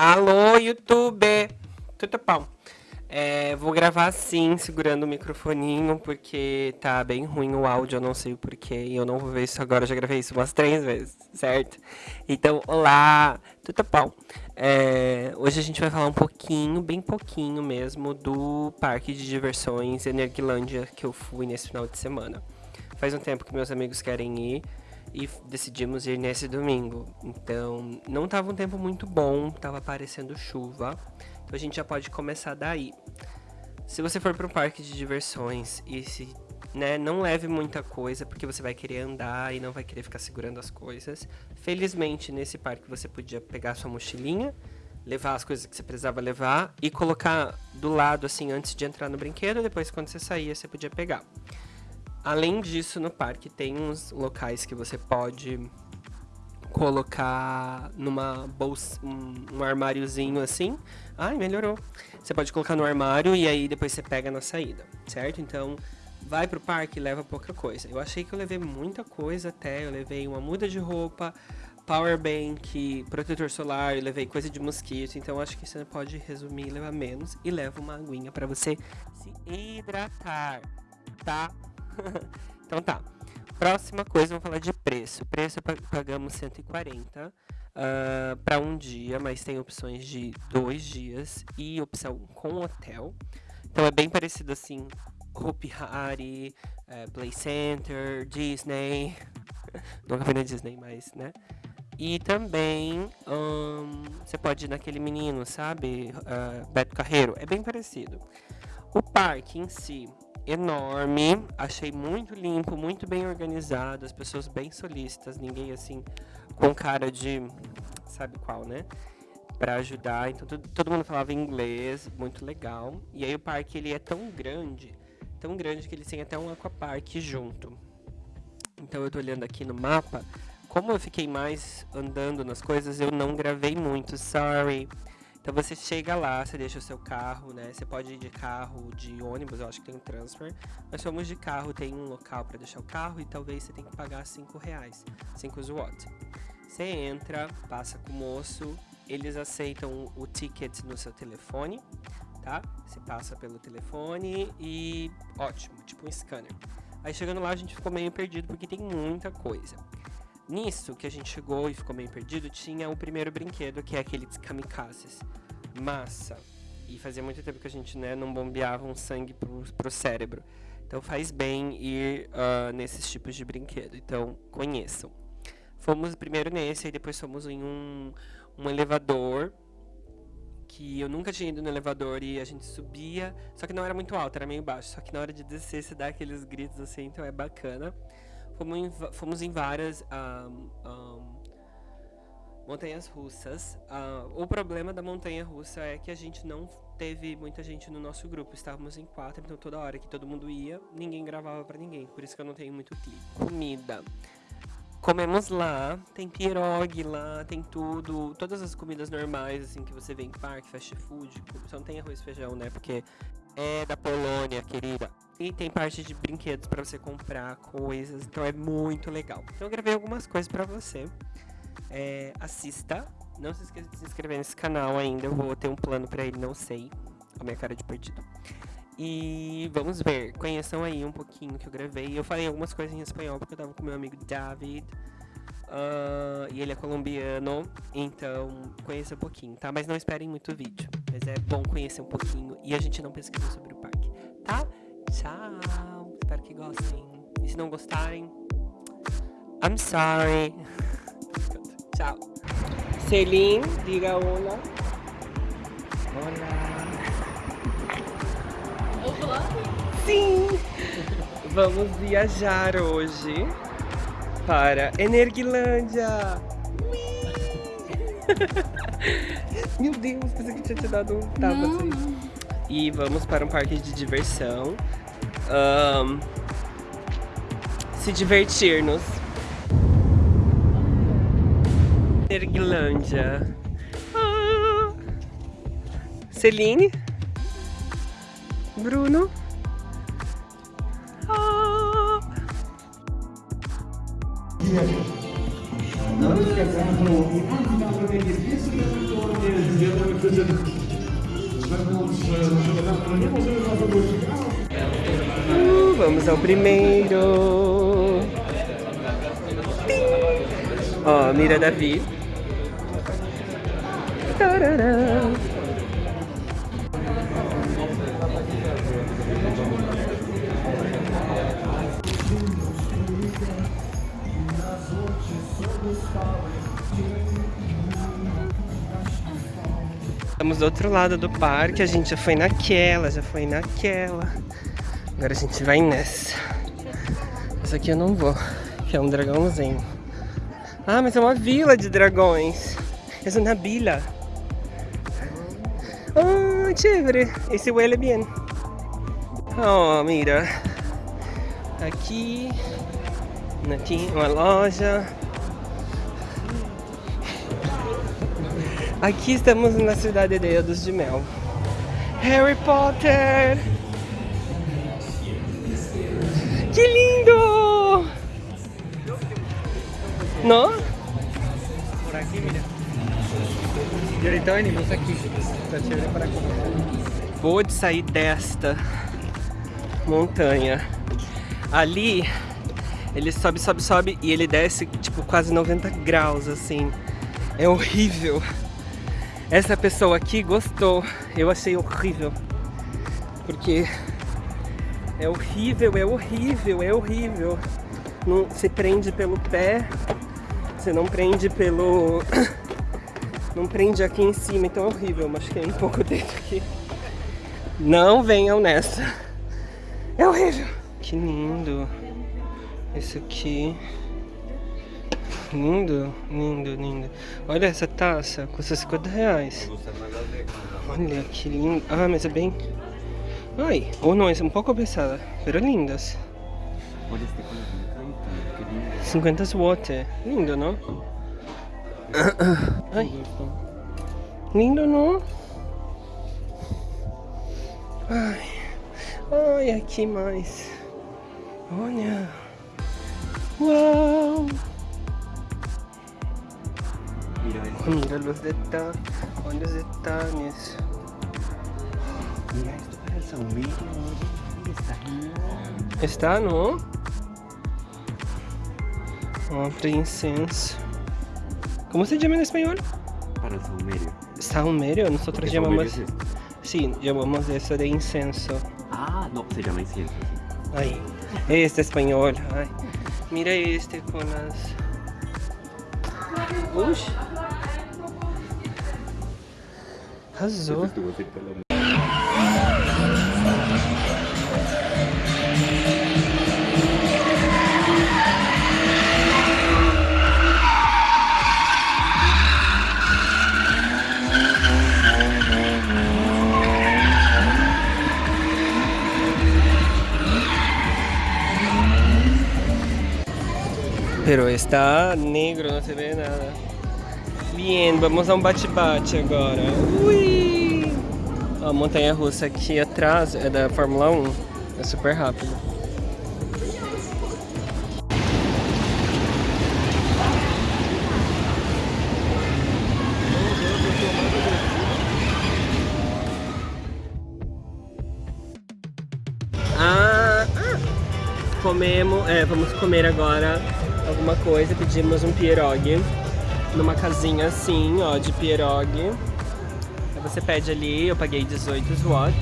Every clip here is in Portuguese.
Alô, YouTube! Tudo bom? É, vou gravar assim, segurando o microfoninho, porque tá bem ruim o áudio, eu não sei o porquê. E eu não vou ver isso agora, eu já gravei isso umas três vezes, certo? Então, olá, tudo bom? É, hoje a gente vai falar um pouquinho, bem pouquinho mesmo, do parque de diversões Energilândia que eu fui nesse final de semana. Faz um tempo que meus amigos querem ir e decidimos ir nesse domingo. Então, não estava um tempo muito bom, estava aparecendo chuva. Então a gente já pode começar daí. Se você for para um parque de diversões e se né, não leve muita coisa, porque você vai querer andar e não vai querer ficar segurando as coisas. Felizmente, nesse parque você podia pegar sua mochilinha, levar as coisas que você precisava levar e colocar do lado assim antes de entrar no brinquedo, depois quando você saía você podia pegar. Além disso, no parque tem uns locais que você pode colocar numa bolsa, um, um armáriozinho assim. Ai, melhorou. Você pode colocar no armário e aí depois você pega na saída, certo? Então, vai pro parque e leva pouca coisa. Eu achei que eu levei muita coisa até. Eu levei uma muda de roupa, power bank, protetor solar, eu levei coisa de mosquito. Então, acho que você pode resumir levar menos. E leva uma aguinha para você se hidratar, tá? então tá. Próxima coisa, vamos falar de preço. Preço pagamos 140 uh, para um dia, mas tem opções de dois dias e opção com hotel. Então é bem parecido assim, Hopi Hari, uh, Play Center, Disney. Nunca fui na Disney, mas, né? E também um, você pode ir naquele menino, sabe? Uh, Beto Carreiro. É bem parecido. O parque em si enorme, achei muito limpo, muito bem organizado, as pessoas bem solícitas, ninguém assim com cara de sabe qual, né? Para ajudar, então todo, todo mundo falava inglês, muito legal. E aí o parque ele é tão grande, tão grande que ele tem até um aquapark junto. Então eu tô olhando aqui no mapa, como eu fiquei mais andando nas coisas, eu não gravei muito, sorry. Então você chega lá, você deixa o seu carro, né? Você pode ir de carro, de ônibus, eu acho que tem transfer. Mas fomos de carro, tem um local para deixar o carro e talvez você tenha que pagar 5 reais, 5 watts. Você entra, passa com o moço, eles aceitam o ticket no seu telefone, tá? Você passa pelo telefone e ótimo, tipo um scanner. Aí chegando lá a gente ficou meio perdido porque tem muita coisa. Nisso que a gente chegou e ficou meio perdido, tinha o primeiro brinquedo, que é aquele dos kamikazes. Massa. E fazia muito tempo que a gente né, não bombeava um sangue pro, pro cérebro. Então faz bem ir uh, nesses tipos de brinquedo. Então conheçam. Fomos primeiro nesse, aí depois fomos em um, um elevador que eu nunca tinha ido no elevador e a gente subia, só que não era muito alto, era meio baixo. Só que na hora de descer você dá aqueles gritos assim, então é bacana. Fomos em, fomos em várias um, um, montanhas russas. Uh, o problema da montanha russa é que a gente não teve muita gente no nosso grupo. Estávamos em quatro, então toda hora que todo mundo ia, ninguém gravava para ninguém. Por isso que eu não tenho muito clipe. Comida. Comemos lá, tem pirogue lá, tem tudo, todas as comidas normais, assim, que você vê em parque, fast food, só não tem arroz e feijão, né, porque é da Polônia, querida. E tem parte de brinquedos para você comprar coisas, então é muito legal. Então eu gravei algumas coisas para você. É, assista. Não se esqueça de se inscrever nesse canal ainda. Eu vou ter um plano para ele, não sei. A minha cara de perdido. E vamos ver. Conheçam aí um pouquinho que eu gravei. Eu falei algumas coisas em espanhol porque eu tava com meu amigo David. Uh, e ele é colombiano, então conheça um pouquinho, tá? Mas não esperem muito vídeo. Mas é bom conhecer um pouquinho e a gente não pesquisa sobre o parque, tá? Tchau! Espero que gostem. E se não gostarem, I'm sorry. Tchau. Celine, diga olá. Olá. Olá. Sim! Vamos viajar hoje para Energilândia. Meu Deus, pensei que tinha te dado um tapa assim. E vamos para um parque de diversão. Um, se divertir-nos. Energilândia. Ah. Celine. Bruno. Não esquecendo o benefício do retorno Uh, vamos ao primeiro. Ó, mira Davi. Estamos do outro lado do parque, a gente já foi naquela, já foi naquela. Agora a gente vai nessa. Essa aqui eu não vou, que é um dragãozinho. Ah, mas é uma vila de dragões. É uma vila. Ah, chévere. Esse huele bien. Oh, mira. Aqui. Aqui, uma loja. Aqui estamos na cidade de Eldos de Mel. Harry Potter! Que lindo! ¿No? Chévere para comer. Vou de sair desta montanha. Ali, ele sobe, sobe, sobe e ele desce tipo quase 90 graus, assim. É horrível. Essa pessoa aqui gostou. Eu achei horrível. Porque é horrível, é horrível, é horrível. Não, você prende pelo pé, você não prende pelo... Não prende aqui em cima, então é horrível. Machuquei um pouco o dedo aqui. Não venham nessa. É horrível. Que lindo. Esse aqui. Lindo, lindo, lindo. Olha essa taça, custa 50 reais. Olha que lindo. Ah, mas é bem... Ai, ou não, é um pouco pesada, pero lindas. Olha este colorzinho, que lindo. 50 watt. Lindo, não? Ai, lindo, não? Ai, ai, aqui mais. Olha. Uau! Mira los detalles, olha os detalhes. Mira para el saumerio. Oye, está não? Ó, para incenso. Como se chama em espanhol? Para el saumerio. Saumerio, nosotros Porque llamamos... saumerio es. Sí, llamamos eso de incenso. Ah, no, se llama incienso. sí. Aí, este espanhol. Ai. Mira este com as. Uxa! Arrasou. Pero está negro, não se vê nada. Bien, vamos a um bate-bate agora. Ui! A montanha russa aqui atrás é da Fórmula 1. É super rápido. Ah, ah, comemos, é, vamos comer agora alguma coisa, pedimos um pierogi numa casinha assim, ó, de pierogi. Aí você pede ali, eu paguei 18 watt.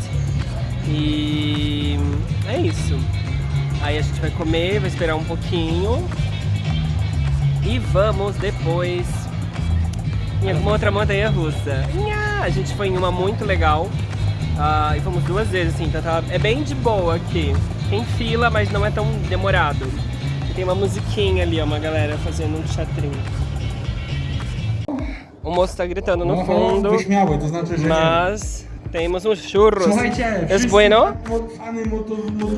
E é isso. Aí a gente vai comer, vai esperar um pouquinho. E vamos depois em alguma outra montanha russa. A gente foi em uma muito legal. Ah, e fomos duas vezes, assim, então tá, é bem de boa aqui. Tem fila, mas não é tão demorado. Uma musiquinha ali, ó, uma galera fazendo um teatrinho. O moço tá gritando no fundo, mas temos um churros. Wszyscy bueno?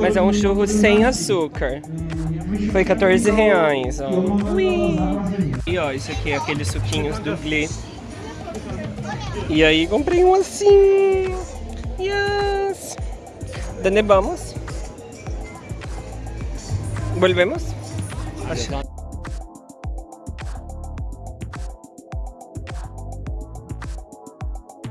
Mas é um churro sem açúcar. Foi 14 reais, ó. Ui. E ó, isso aqui é aqueles suquinhos do Glee. E aí comprei um assim. Yes. ¿Dónde vamos? ¿Volvemos? Acho-